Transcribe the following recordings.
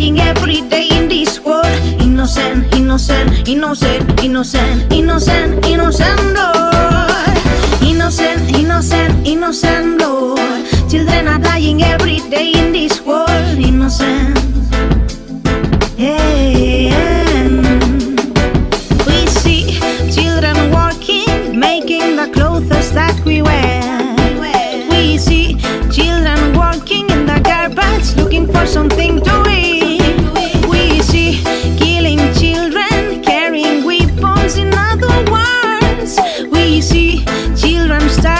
dying every day in this world. Innocent, innocent, innocent, innocent, innocent, innocent, Lord. Innocent, innocent, innocent, Lord. Children are dying every day in this world. Innocent. We see children walking, making the clothes that we wear. We see children starving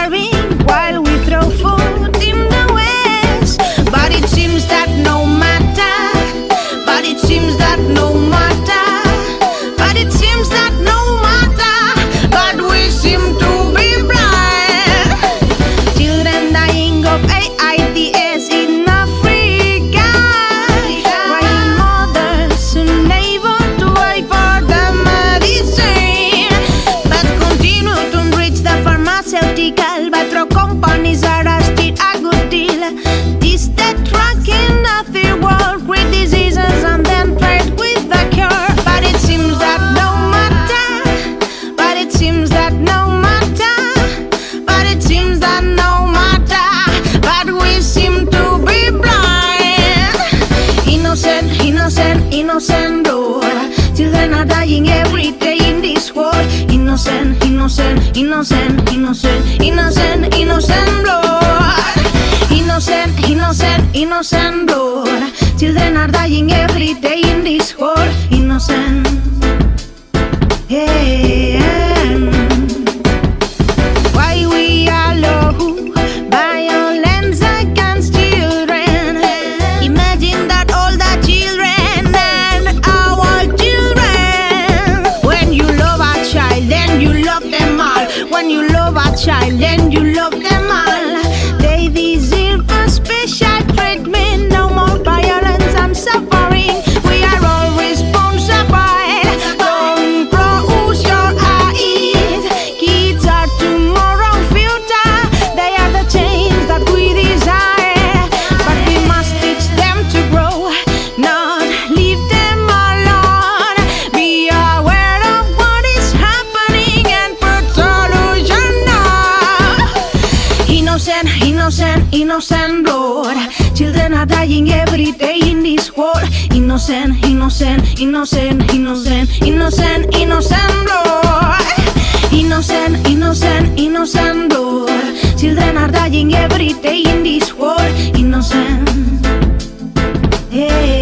Innocent, innocent, Lord. Children are dying every day in this world. Innocent, innocent, innocent, innocent, innocent, innocent, Lord. Innocent, innocent, innocent, are dying every day in this world. When you love a child, then you love them innocent. Children are dying every day in this world. Innocent, innocent, innocent, innocent, innocent, innocent, Lord. Innocent, innocent, innocent. Children are dying every day in this world. Innocent. Yeah.